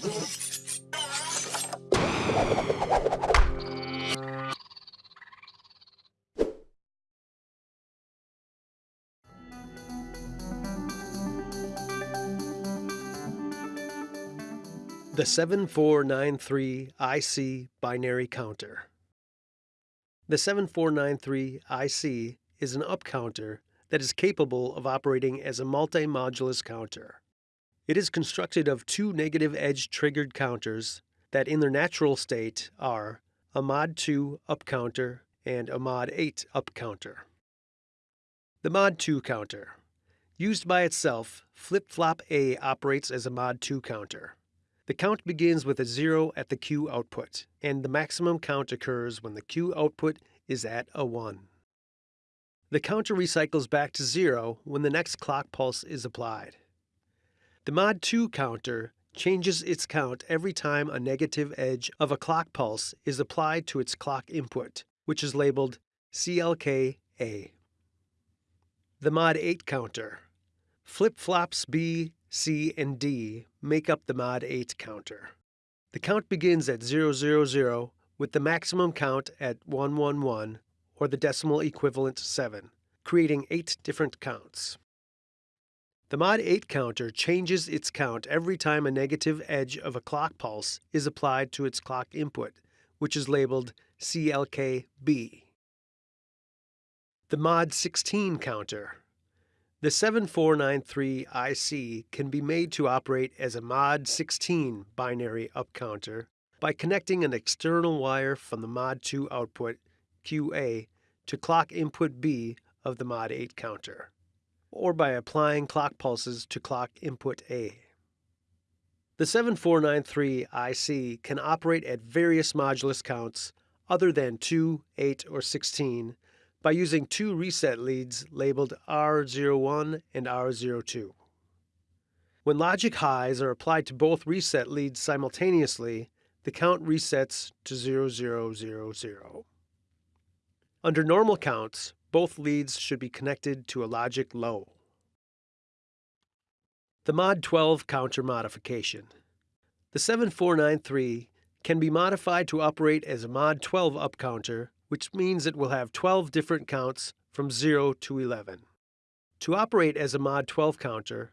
The 7493 IC binary counter. The 7493 IC is an up counter that is capable of operating as a multi-modulus counter. It is constructed of two negative edge triggered counters that in their natural state are a mod 2 up counter and a mod 8 up counter. The mod 2 counter. Used by itself, flip-flop A operates as a mod 2 counter. The count begins with a 0 at the Q output, and the maximum count occurs when the Q output is at a 1. The counter recycles back to 0 when the next clock pulse is applied. The Mod 2 counter changes its count every time a negative edge of a clock pulse is applied to its clock input, which is labeled CLK-A. The Mod 8 counter. Flip-flops B, C, and D make up the Mod 8 counter. The count begins at 000 with the maximum count at 111 or the decimal equivalent 7, creating 8 different counts. The Mod 8 counter changes its count every time a negative edge of a clock pulse is applied to its clock input, which is labeled CLK-B. The Mod 16 counter the 7493 IC can be made to operate as a Mod 16 binary up counter by connecting an external wire from the Mod 2 output, QA, to clock input B of the Mod 8 counter, or by applying clock pulses to clock input A. The 7493 IC can operate at various modulus counts other than 2, 8, or 16 by using two reset leads labeled R01 and R02. When logic highs are applied to both reset leads simultaneously, the count resets to 0000. Under normal counts, both leads should be connected to a logic low. The Mod 12 counter modification. The 7493 can be modified to operate as a Mod 12 up counter which means it will have 12 different counts from 0 to 11. To operate as a Mod 12 counter,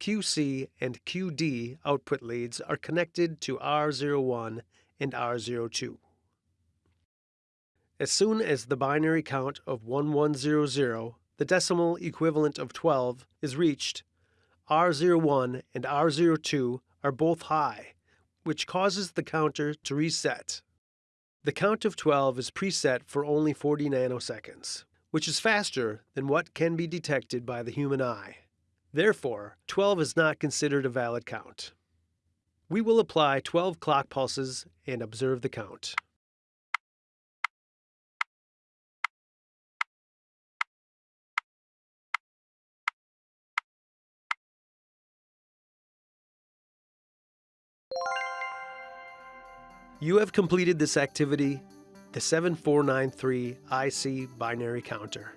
QC and QD output leads are connected to R01 and R02. As soon as the binary count of 1100, the decimal equivalent of 12, is reached, R01 and R02 are both high, which causes the counter to reset. The count of 12 is preset for only 40 nanoseconds, which is faster than what can be detected by the human eye. Therefore, 12 is not considered a valid count. We will apply 12 clock pulses and observe the count. You have completed this activity, the 7493 IC binary counter.